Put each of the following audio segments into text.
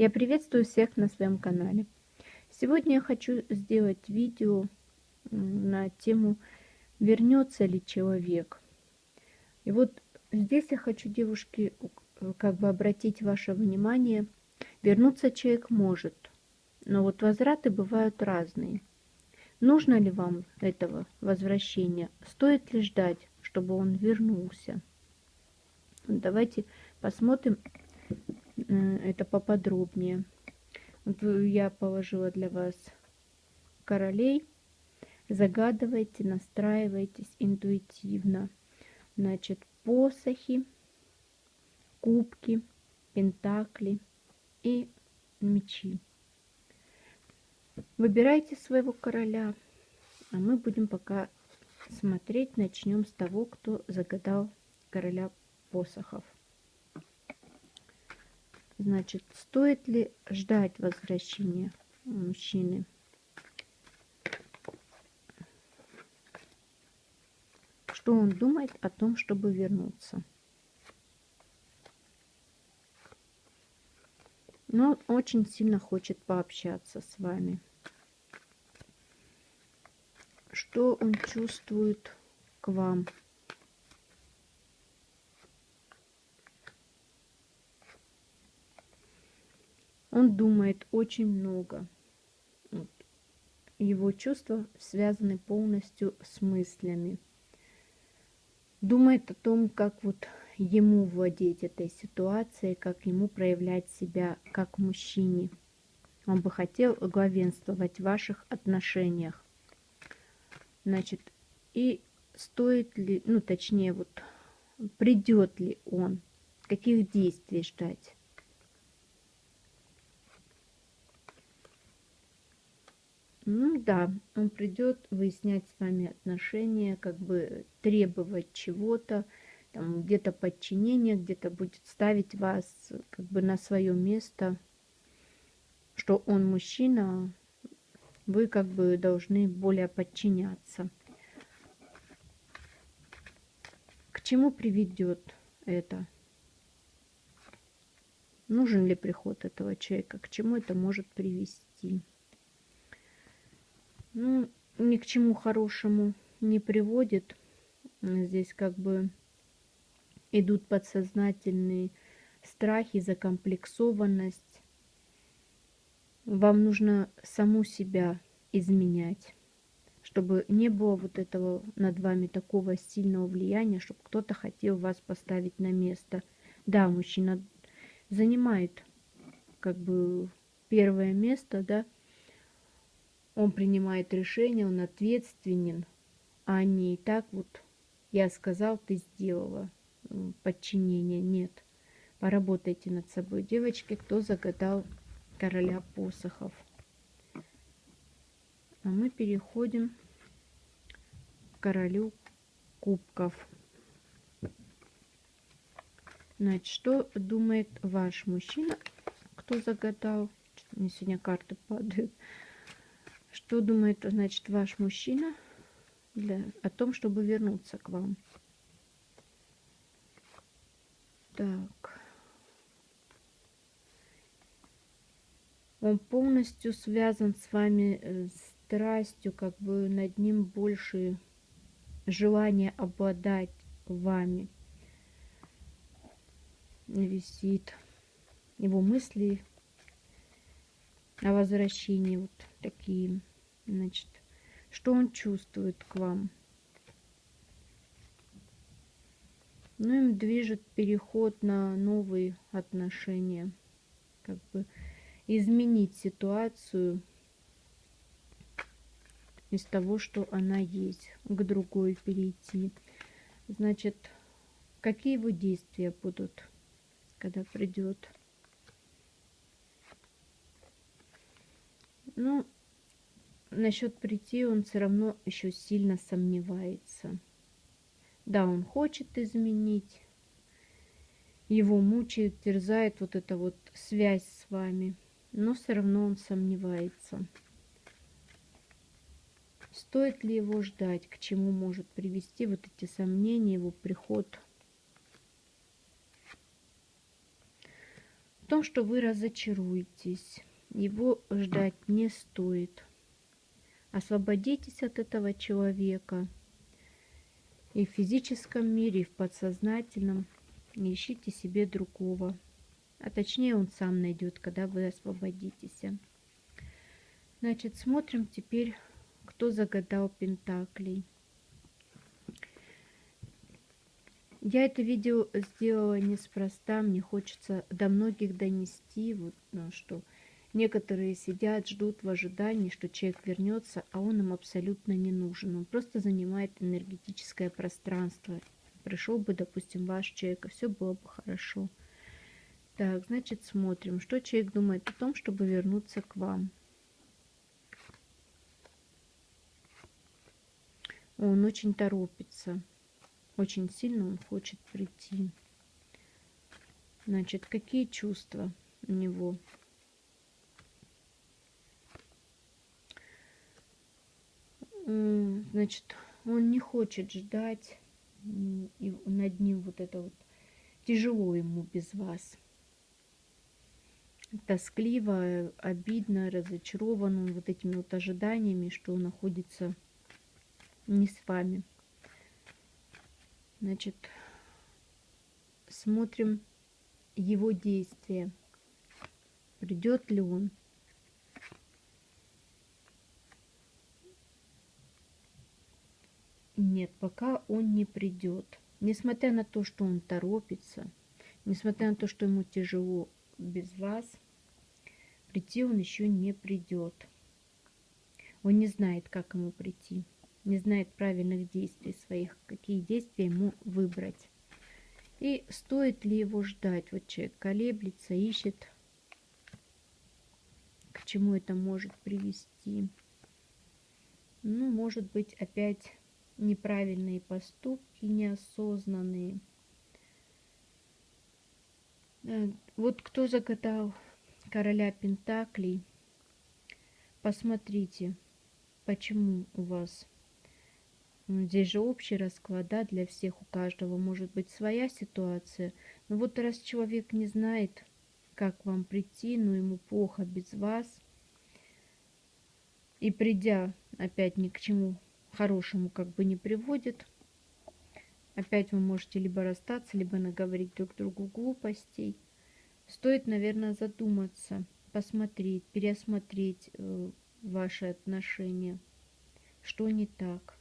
Я приветствую всех на своем канале. Сегодня я хочу сделать видео на тему «Вернется ли человек?». И вот здесь я хочу, девушки, как бы обратить ваше внимание. Вернуться человек может, но вот возвраты бывают разные. Нужно ли вам этого возвращения? Стоит ли ждать, чтобы он вернулся? Давайте посмотрим это поподробнее. Я положила для вас королей. Загадывайте, настраивайтесь интуитивно. Значит, посохи, кубки, пентакли и мечи. Выбирайте своего короля, а мы будем пока смотреть. Начнем с того, кто загадал короля посохов. Значит, стоит ли ждать возвращения мужчины? Что он думает о том, чтобы вернуться? Но очень сильно хочет пообщаться с вами. Что он чувствует к вам? Он думает очень много. Его чувства связаны полностью с мыслями. Думает о том, как вот ему владеть этой ситуацией, как ему проявлять себя как мужчине. Он бы хотел главенствовать в ваших отношениях. Значит, и стоит ли, ну точнее вот, придет ли он, каких действий ждать. Ну да, он придет выяснять с вами отношения, как бы требовать чего-то, там где-то подчинение, где-то будет ставить вас как бы на свое место, что он мужчина, вы как бы должны более подчиняться. К чему приведет это? Нужен ли приход этого человека? К чему это может привести? Ну, ни к чему хорошему не приводит. Здесь как бы идут подсознательные страхи, закомплексованность. Вам нужно саму себя изменять, чтобы не было вот этого над вами такого сильного влияния, чтобы кто-то хотел вас поставить на место. Да, мужчина занимает как бы первое место, да, он принимает решение, он ответственен, а не так вот я сказал, ты сделала подчинение. Нет. Поработайте над собой, девочки, кто загадал короля посохов. А мы переходим к королю кубков. Значит, что думает ваш мужчина, кто загадал? Мне сегодня карты падают. Что думает, значит, ваш мужчина для, о том, чтобы вернуться к вам? Так. Он полностью связан с вами э, страстью, как бы над ним больше желание обладать вами висит. Его мысли о возвращении вот такие. Значит, что он чувствует к вам? Ну, им движет переход на новые отношения. Как бы изменить ситуацию из того, что она есть, к другой перейти. Значит, какие его действия будут, когда придет Ну, насчет прийти он все равно еще сильно сомневается. Да, он хочет изменить. Его мучает, терзает вот эта вот связь с вами. Но все равно он сомневается. Стоит ли его ждать? К чему может привести вот эти сомнения, его приход? том, что вы разочаруетесь. Его ждать не стоит. Освободитесь от этого человека и в физическом мире, и в подсознательном. Ищите себе другого. А точнее он сам найдет, когда вы освободитесь. Значит, смотрим теперь, кто загадал Пентаклей. Я это видео сделала неспроста, мне хочется до многих донести, вот, ну, что некоторые сидят, ждут в ожидании, что человек вернется, а он им абсолютно не нужен. Он просто занимает энергетическое пространство. Пришел бы, допустим, ваш человек, и все было бы хорошо. Так, значит, смотрим, что человек думает о том, чтобы вернуться к вам. Он очень торопится. Очень сильно он хочет прийти. Значит, какие чувства у него? Значит, он не хочет ждать, и над ним вот это вот тяжело ему без вас. Тоскливо, обидно, разочарован он вот этими вот ожиданиями, что он находится не с вами. Значит, смотрим его действия. Придет ли он? Нет, пока он не придет. Несмотря на то, что он торопится, несмотря на то, что ему тяжело без вас, прийти он еще не придет. Он не знает, как ему прийти не знает правильных действий своих, какие действия ему выбрать. И стоит ли его ждать? Вот человек колеблется, ищет, к чему это может привести. Ну, может быть, опять неправильные поступки, неосознанные. Э, вот кто загадал короля Пентаклей, посмотрите, почему у вас Здесь же общий расклад, да, для всех, у каждого может быть своя ситуация. Но вот раз человек не знает, как вам прийти, но ему плохо без вас, и придя опять ни к чему хорошему как бы не приводит, опять вы можете либо расстаться, либо наговорить друг другу глупостей. Стоит, наверное, задуматься, посмотреть, переосмотреть э, ваши отношения, что не так.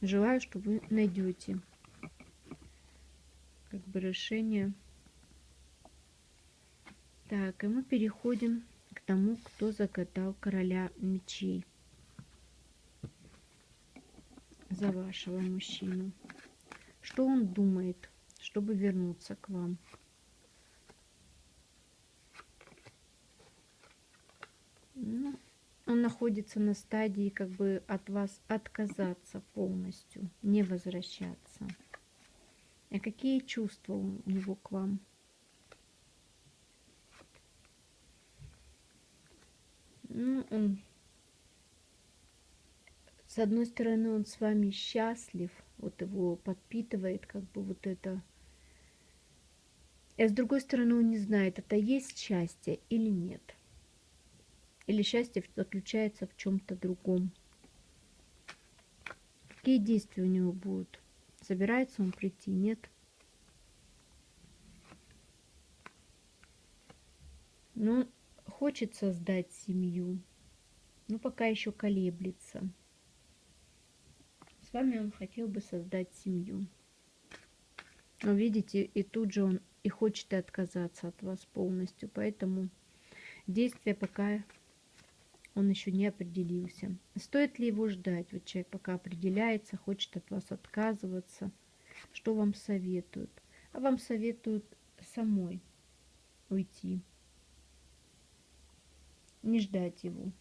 Желаю, что вы найдете как бы решение. Так, и мы переходим тому, кто загадал короля мечей за вашего мужчину. Что он думает, чтобы вернуться к вам? Ну, он находится на стадии как бы от вас отказаться полностью, не возвращаться. А какие чувства у него к вам? Ну, он, с одной стороны, он с вами счастлив, вот его подпитывает как бы вот это. А с другой стороны, он не знает, это есть счастье или нет. Или счастье заключается в чем-то другом? Какие действия у него будут? Собирается он прийти? Нет? Ну, хочет создать семью, но пока еще колеблется. С вами он хотел бы создать семью. Но видите, и тут же он и хочет отказаться от вас полностью. Поэтому действия пока он еще не определился. Стоит ли его ждать? Вот человек пока определяется, хочет от вас отказываться. Что вам советуют? А вам советуют самой уйти. Не ждать его.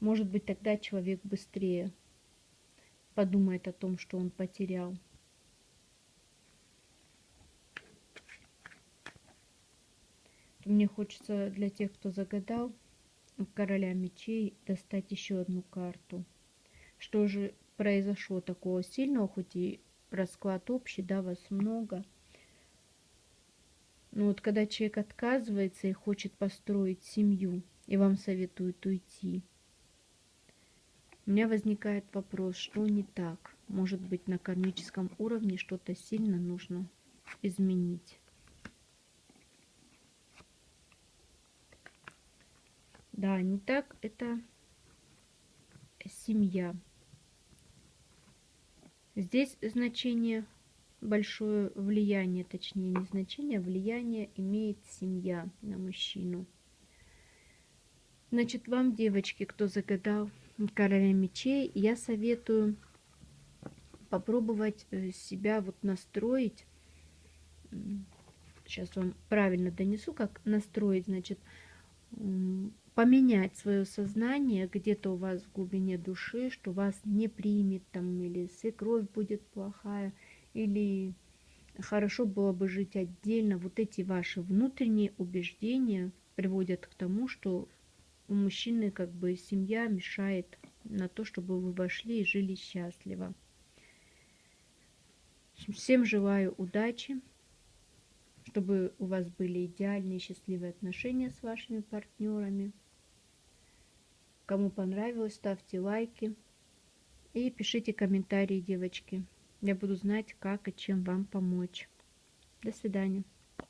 Может быть, тогда человек быстрее подумает о том, что он потерял. Мне хочется для тех, кто загадал, короля мечей достать еще одну карту. Что же произошло такого сильного, хоть и расклад общий, да, вас много. Но вот когда человек отказывается и хочет построить семью, и вам советуют уйти, у меня возникает вопрос, что не так? Может быть, на кармическом уровне что-то сильно нужно изменить. Да, не так, это семья. Здесь значение большое влияние, точнее не значение, а влияние имеет семья на мужчину. Значит, вам, девочки, кто загадал короля мечей, я советую попробовать э, себя вот настроить. Сейчас вам правильно донесу, как настроить, значит, поменять свое сознание где-то у вас в глубине души, что вас не примет там, или свекровь будет плохая, или хорошо было бы жить отдельно. Вот эти ваши внутренние убеждения приводят к тому, что у мужчины как бы семья мешает на то, чтобы вы вошли и жили счастливо. Всем желаю удачи, чтобы у вас были идеальные счастливые отношения с вашими партнерами. Кому понравилось, ставьте лайки и пишите комментарии, девочки. Я буду знать, как и чем вам помочь. До свидания.